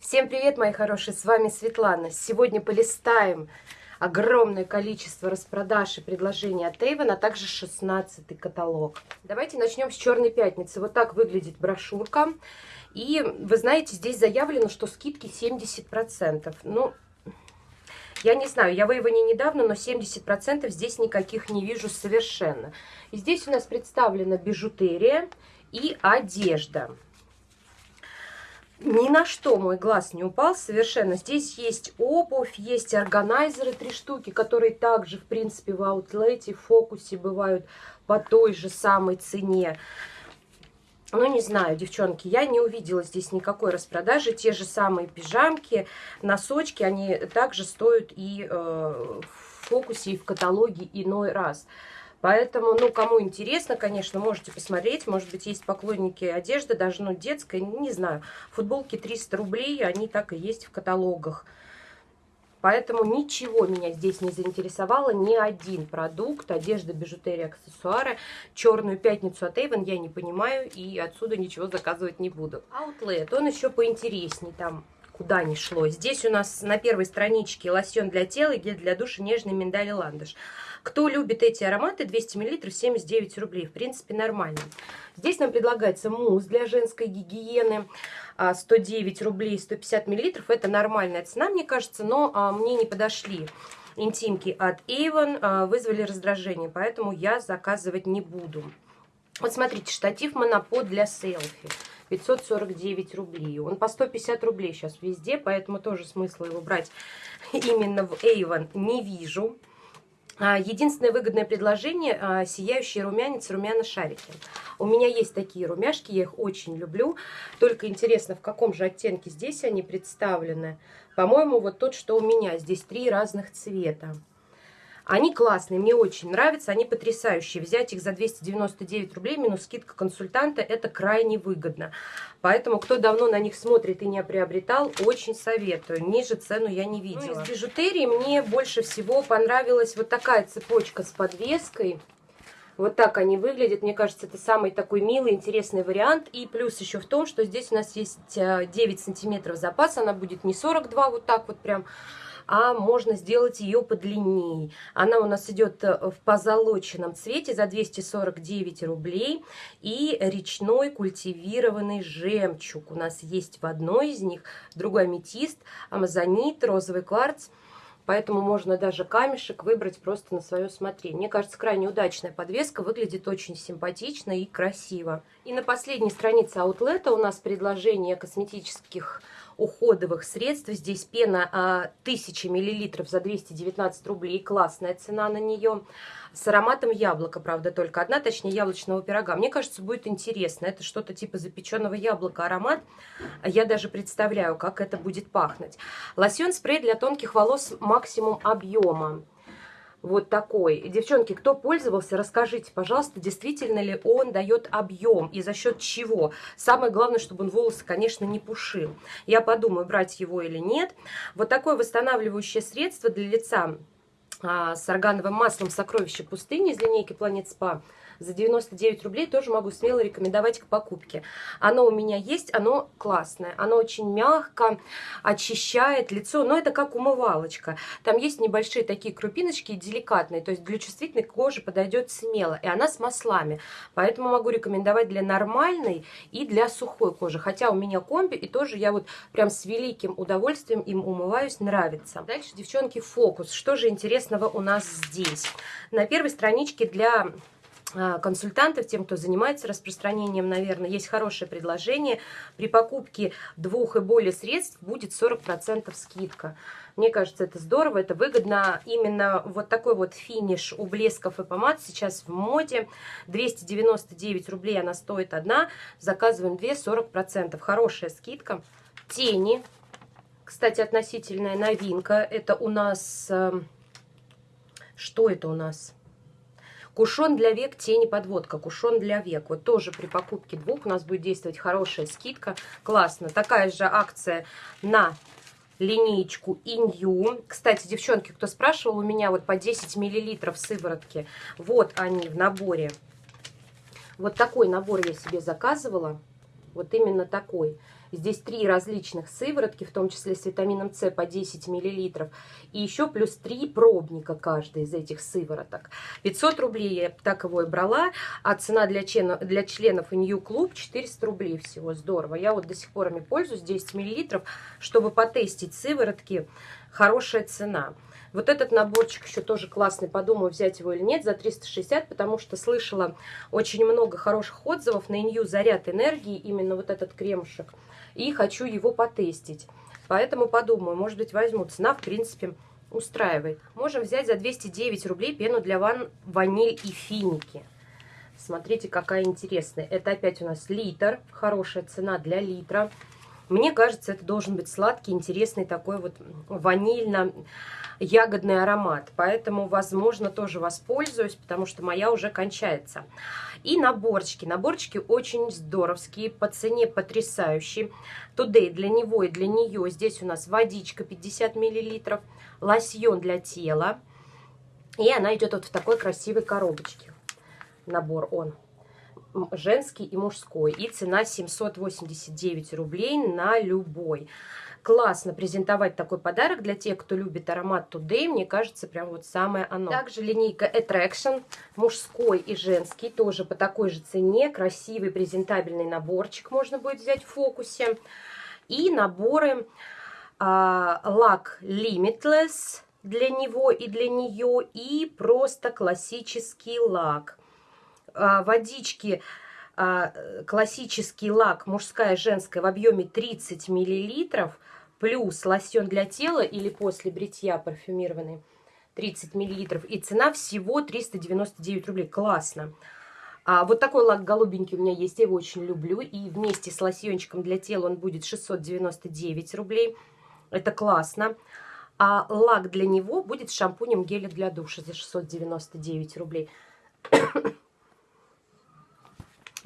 Всем привет, мои хорошие, с вами Светлана. Сегодня полистаем огромное количество распродаж и предложений от Avon, а также 16 каталог. Давайте начнем с Черной Пятницы. Вот так выглядит брошюрка. И вы знаете, здесь заявлено, что скидки 70%. Ну, я не знаю, я в Эйвоне недавно, но 70% здесь никаких не вижу совершенно. И здесь у нас представлена бижутерия и одежда. Ни на что мой глаз не упал совершенно. Здесь есть обувь, есть органайзеры, три штуки, которые также, в принципе, в аутлете, в фокусе бывают по той же самой цене. Ну, не знаю, девчонки, я не увидела здесь никакой распродажи. Те же самые пижамки, носочки, они также стоят и э, в фокусе, и в каталоге иной раз. Поэтому, ну, кому интересно, конечно, можете посмотреть. Может быть, есть поклонники одежды, даже, ну, детской, не знаю. Футболки 300 рублей, они так и есть в каталогах. Поэтому ничего меня здесь не заинтересовало, ни один продукт, одежда, бижутерия, аксессуары. Черную пятницу от Avon я не понимаю и отсюда ничего заказывать не буду. Outlet, он еще поинтереснее, там куда ни шло. Здесь у нас на первой страничке лосьон для тела и гель для душа нежный миндаль и ландыш. Кто любит эти ароматы, 200 мл 79 рублей. В принципе, нормально. Здесь нам предлагается мусс для женской гигиены. 109 а, рублей 150 мл. Это нормальная цена, мне кажется, но а, мне не подошли интимки от Avon, а, вызвали раздражение, поэтому я заказывать не буду. Вот смотрите, штатив монопод для селфи. 549 рублей. Он по 150 рублей сейчас везде, поэтому тоже смысла его брать именно в Avon не вижу. А, единственное выгодное предложение а, – сияющий румянец, румяно-шарики. У меня есть такие румяшки, я их очень люблю. Только интересно, в каком же оттенке здесь они представлены. По-моему, вот тот, что у меня. Здесь три разных цвета. Они классные, мне очень нравятся, они потрясающие. Взять их за 299 рублей минус скидка консультанта – это крайне выгодно. Поэтому, кто давно на них смотрит и не приобретал, очень советую. Ниже цену я не видела. Ну, из бижутерии мне больше всего понравилась вот такая цепочка с подвеской. Вот так они выглядят. Мне кажется, это самый такой милый, интересный вариант. И плюс еще в том, что здесь у нас есть 9 э, сантиметров запас. Она будет не 42 вот так вот прям, а можно сделать ее подлиннее. Она у нас идет э, в позолоченном цвете за 249 рублей. И речной культивированный жемчуг у нас есть в одной из них. Другой аметист, амазонит, розовый кварц. Поэтому можно даже камешек выбрать просто на свое усмотрение. Мне кажется, крайне удачная подвеска, выглядит очень симпатично и красиво. И на последней странице аутлета у нас предложение косметических уходовых средств. Здесь пена 1000 мл за 219 рублей. Классная цена на нее. С ароматом яблока, правда, только одна, точнее яблочного пирога. Мне кажется, будет интересно. Это что-то типа запеченного яблока аромат. Я даже представляю, как это будет пахнуть. Лосьон-спрей для тонких волос максимум объема вот такой. Девчонки, кто пользовался, расскажите, пожалуйста, действительно ли он дает объем и за счет чего. Самое главное, чтобы он волосы, конечно, не пушил. Я подумаю, брать его или нет. Вот такое восстанавливающее средство для лица с органовым маслом «Сокровище пустыни» из линейки «Планет Спа» за 99 рублей тоже могу смело рекомендовать к покупке. Оно у меня есть, оно классное, оно очень мягко, очищает лицо, но это как умывалочка. Там есть небольшие такие крупиночки, деликатные, то есть для чувствительной кожи подойдет смело, и она с маслами. Поэтому могу рекомендовать для нормальной и для сухой кожи. Хотя у меня комби, и тоже я вот прям с великим удовольствием им умываюсь, нравится. Дальше, девчонки, фокус. Что же интересного у нас здесь? На первой страничке для консультантов, тем, кто занимается распространением, наверное, есть хорошее предложение. При покупке двух и более средств будет 40% скидка. Мне кажется, это здорово, это выгодно. Именно вот такой вот финиш у блесков и помад сейчас в моде. 299 рублей она стоит одна. Заказываем две, 40%. Хорошая скидка. Тени. Кстати, относительная новинка. Это у нас... Эм, что это у нас? Кушон для век, тени подводка, кушон для век. Вот тоже при покупке двух у нас будет действовать хорошая скидка. Классно. Такая же акция на линеечку Инью. Кстати, девчонки, кто спрашивал, у меня вот по 10 миллилитров сыворотки. Вот они в наборе. Вот такой набор я себе заказывала. Вот именно такой. Здесь три различных сыворотки, в том числе с витамином С по 10 мл. И еще плюс три пробника каждый из этих сывороток. 500 рублей я так его и брала, а цена для, членов, для членов New Club 400 рублей всего. Здорово. Я вот до сих пор ими пользуюсь, 10 мл, чтобы потестить сыворотки. Хорошая цена. Вот этот наборчик еще тоже классный, подумаю, взять его или нет, за 360, потому что слышала очень много хороших отзывов на Инью «Заряд энергии», именно вот этот кремушек, и хочу его потестить. Поэтому подумаю, может быть, возьму. Цена, в принципе, устраивает. Можем взять за 209 рублей пену для ванн ваниль и финики. Смотрите, какая интересная. Это опять у нас литр, хорошая цена для литра. Мне кажется, это должен быть сладкий, интересный такой вот ванильно-ягодный аромат. Поэтому, возможно, тоже воспользуюсь, потому что моя уже кончается. И наборчики. Наборчики очень здоровские, по цене потрясающие. Today для него и для нее. Здесь у нас водичка 50 мл, лосьон для тела. И она идет вот в такой красивой коробочке. Набор он женский и мужской. И цена 789 рублей на любой. Классно презентовать такой подарок для тех, кто любит аромат Today. Мне кажется, прям вот самое оно. Также линейка Attraction, мужской и женский, тоже по такой же цене. Красивый презентабельный наборчик можно будет взять в фокусе. И наборы а, лак Limitless для него и для нее. И просто классический лак водички а, классический лак мужская женская в объеме 30 миллилитров плюс лосьон для тела или после бритья парфюмированный 30 миллилитров и цена всего 399 рублей. Классно. А вот такой лак голубенький у меня есть я его очень люблю и вместе с лосьончиком для тела он будет 699 рублей. Это классно. А лак для него будет шампунем геля для душа за 699 рублей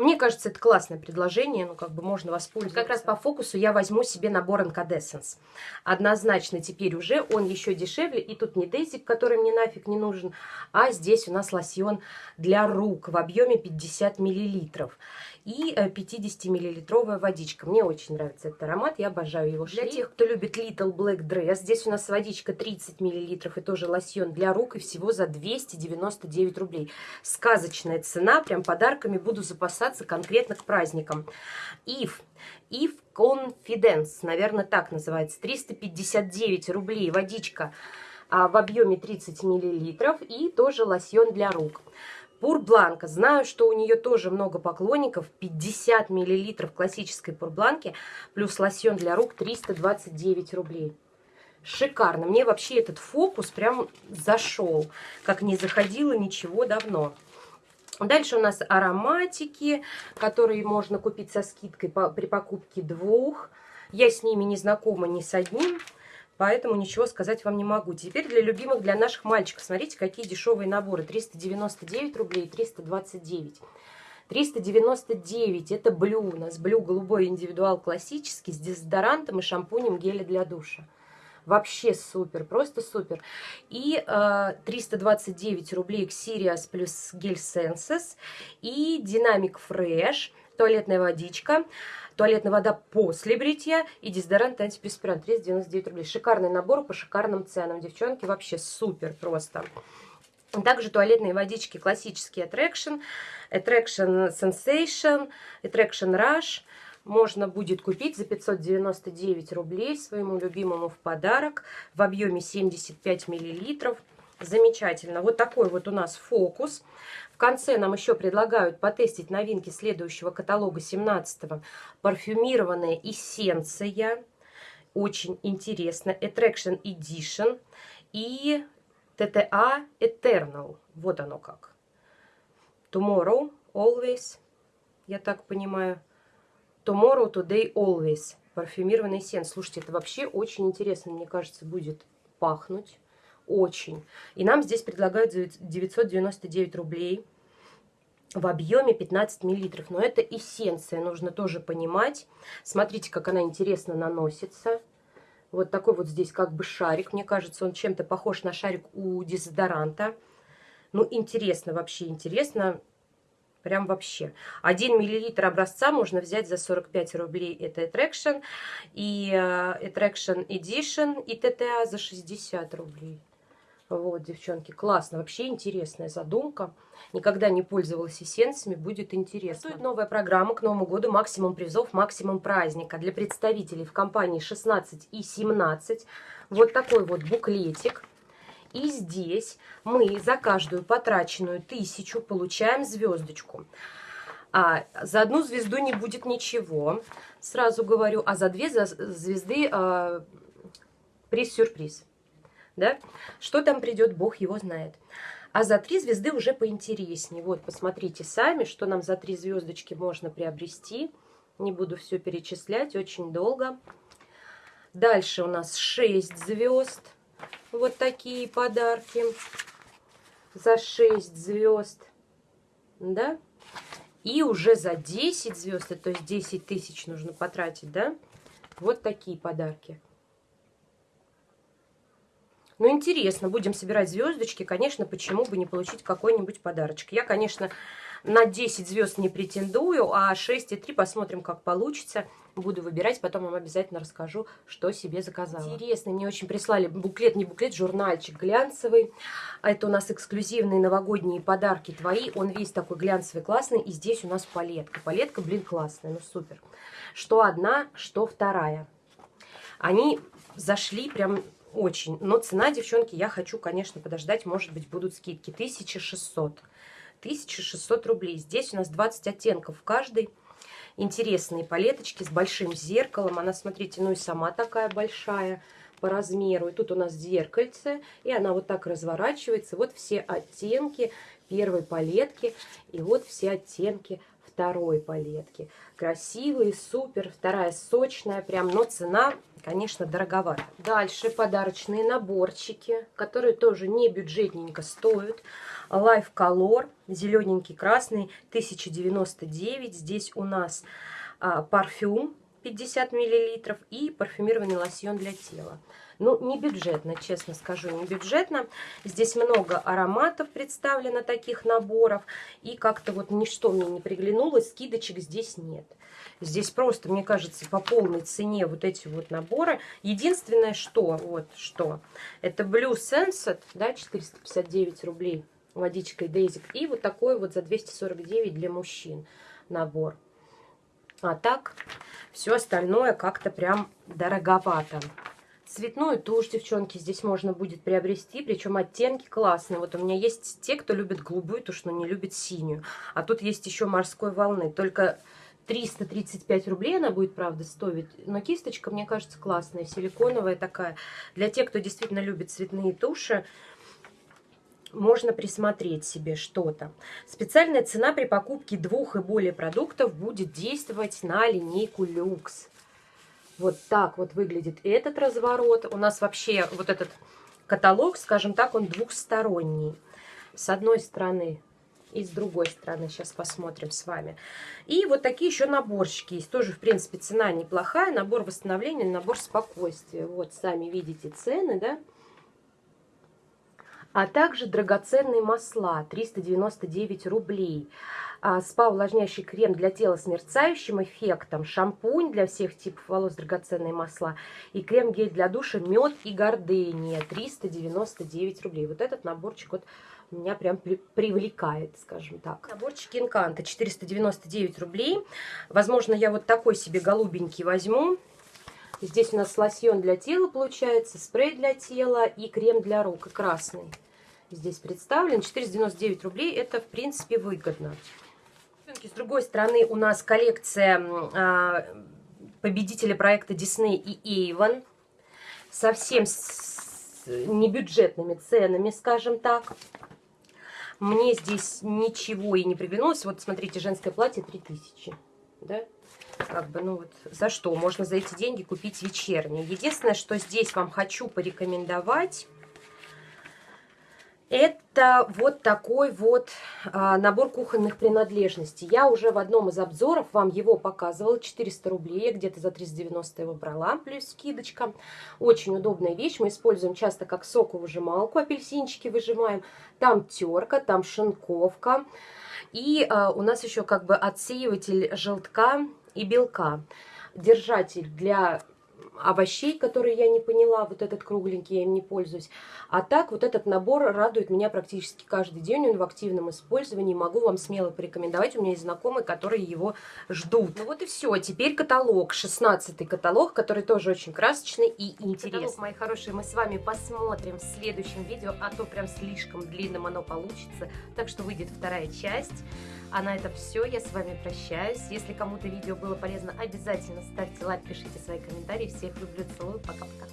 мне кажется, это классное предложение, ну, как бы можно воспользоваться. Как раз по фокусу я возьму себе набор Incandescence. Однозначно теперь уже он еще дешевле, и тут не дезик, который мне нафиг не нужен, а здесь у нас лосьон для рук в объеме 50 миллилитров и 50-миллилитровая э, водичка. Мне очень нравится этот аромат, я обожаю его. Для тех, кто любит Little Black Dress, здесь у нас водичка 30 миллилитров и тоже лосьон для рук, и всего за 299 рублей. Сказочная цена, прям подарками буду запасаться конкретно к праздникам. If If Confidence, наверное, так называется, 359 рублей водичка а, в объеме 30 миллилитров и тоже лосьон для рук. Пурбланка. Знаю, что у нее тоже много поклонников. 50 миллилитров классической пурбланки. Плюс лосьон для рук 329 рублей. Шикарно. Мне вообще этот фокус прям зашел. Как не заходило ничего давно. Дальше у нас ароматики, которые можно купить со скидкой по, при покупке двух. Я с ними не знакома ни с одним поэтому ничего сказать вам не могу. Теперь для любимых, для наших мальчиков. Смотрите, какие дешевые наборы. 399 рублей, 329. 399 это блю у нас. Блю голубой индивидуал классический с дезодорантом и шампунем геля для душа. Вообще супер, просто супер. И э, 329 рублей Xerias плюс гель Senses. И Dynamic Fresh, туалетная водичка туалетная вода после бритья и дезодорант антиперспирант 399 рублей. Шикарный набор по шикарным ценам. Девчонки, вообще супер просто. Также туалетные водички классические Attraction, Attraction Sensation, Attraction Rush. Можно будет купить за 599 рублей своему любимому в подарок в объеме 75 миллилитров. Замечательно. Вот такой вот у нас фокус. Конце нам еще предлагают потестить новинки следующего каталога 17-го. Парфюмированная эссенция. Очень интересно. Attraction Edition. И TTA Eternal. Вот оно как. Tomorrow, always. Я так понимаю. Tomorrow, today, always. Парфюмированный эссенс. Слушайте, это вообще очень интересно, мне кажется, будет пахнуть очень. И нам здесь предлагают 999 рублей в объеме 15 миллилитров. Но это эссенция, нужно тоже понимать. Смотрите, как она интересно наносится. Вот такой вот здесь как бы шарик. Мне кажется, он чем-то похож на шарик у дезодоранта. Ну, интересно, вообще интересно. Прям вообще. 1 миллилитр образца можно взять за 45 рублей. Это Attraction. И э, Attraction Edition и TTA за 60 рублей. Вот, девчонки, классно. Вообще интересная задумка. Никогда не пользовалась эссенциями, будет интересно. Стоит новая программа к Новому году «Максимум призов, максимум праздника» для представителей в компании 16 и 17. Вот такой вот буклетик. И здесь мы за каждую потраченную тысячу получаем звездочку. А за одну звезду не будет ничего, сразу говорю, а за две звезды а, приз-сюрприз да? Что там придет, Бог его знает. А за три звезды уже поинтереснее. Вот, посмотрите сами, что нам за три звездочки можно приобрести. Не буду все перечислять, очень долго. Дальше у нас 6 звезд. Вот такие подарки. За 6 звезд. Да? И уже за 10 звезд, то есть 10 тысяч нужно потратить, да? Вот такие подарки. Ну, интересно, будем собирать звездочки. Конечно, почему бы не получить какой-нибудь подарочек. Я, конечно, на 10 звезд не претендую, а 6 и 3 посмотрим, как получится. Буду выбирать, потом вам обязательно расскажу, что себе заказала. Интересно, мне очень прислали буклет, не буклет, журнальчик глянцевый. Это у нас эксклюзивные новогодние подарки твои. Он весь такой глянцевый, классный. И здесь у нас палетка. Палетка, блин, классная, ну супер. Что одна, что вторая. Они зашли прям очень. Но цена, девчонки, я хочу, конечно, подождать. Может быть, будут скидки. 1600. 1600 рублей. Здесь у нас 20 оттенков в каждой. Интересные палеточки с большим зеркалом. Она, смотрите, ну и сама такая большая по размеру. И тут у нас зеркальце. И она вот так разворачивается. Вот все оттенки первой палетки. И вот все оттенки второй палетки. Красивые, супер. Вторая сочная прям. Но цена конечно, дороговато. Дальше подарочные наборчики, которые тоже не бюджетненько стоят. Life Color, зелененький, красный, 1099. Здесь у нас а, парфюм 50 мл и парфюмированный лосьон для тела. Ну, не бюджетно, честно скажу, не бюджетно. Здесь много ароматов представлено, таких наборов. И как-то вот ничто мне не приглянулось, скидочек здесь нет. Здесь просто, мне кажется, по полной цене вот эти вот наборы. Единственное, что, вот что, это Blue Sunset, да, 459 рублей, водичкой Дейзик. И вот такой вот за 249 для мужчин набор. А так, все остальное как-то прям дороговато. Цветную тушь, девчонки, здесь можно будет приобрести, причем оттенки классные. Вот у меня есть те, кто любит голубую тушь, но не любит синюю. А тут есть еще морской волны, только 335 рублей она будет, правда, стоить. Но кисточка, мне кажется, классная, силиконовая такая. Для тех, кто действительно любит цветные туши, можно присмотреть себе что-то. Специальная цена при покупке двух и более продуктов будет действовать на линейку люкс. Вот так вот выглядит этот разворот. У нас вообще вот этот каталог, скажем так, он двухсторонний. С одной стороны и с другой стороны. Сейчас посмотрим с вами. И вот такие еще наборчики есть. Тоже, в принципе, цена неплохая. Набор восстановления, набор спокойствия. Вот, сами видите цены, да? А также драгоценные масла. 399 рублей. А, спа-увлажняющий крем для тела с мерцающим эффектом, шампунь для всех типов волос, драгоценные масла и крем-гель для душа мед и гордыния 399 рублей. Вот этот наборчик вот меня прям при привлекает, скажем так. Наборчик Инканта 499 рублей. Возможно, я вот такой себе голубенький возьму. Здесь у нас лосьон для тела получается, спрей для тела и крем для рук, красный. Здесь представлен 499 рублей, это в принципе выгодно. С другой стороны, у нас коллекция а, победителя проекта Disney и Avon. Совсем с небюджетными ценами, скажем так. Мне здесь ничего и не приглянулось. Вот, смотрите, женское платье 3000. Да? Как бы, ну вот, за что? Можно за эти деньги купить вечернее. Единственное, что здесь вам хочу порекомендовать, Это вот такой вот а, набор кухонных принадлежностей. Я уже в одном из обзоров вам его показывала. 400 рублей. Где-то за 390 его брала, плюс скидочка. Очень удобная вещь. Мы используем часто как соковыжималку. Апельсинчики выжимаем. Там терка, там шинковка. И а, у нас еще как бы отсеиватель желтка и белка. Держатель для овощей, которые я не поняла, вот этот кругленький, я им не пользуюсь. А так вот этот набор радует меня практически каждый день, он в активном использовании, могу вам смело порекомендовать, у меня есть знакомые, которые его ждут. Ну вот и все, теперь каталог, 16 каталог, который тоже очень красочный и интересный. Каталог, мои хорошие, мы с вами посмотрим в следующем видео, а то прям слишком длинным оно получится, так что выйдет вторая часть. А на этом все, я с вами прощаюсь. Если кому-то видео было полезно, обязательно ставьте лайк, пишите свои комментарии. Всех люблю, целую, пока-пока.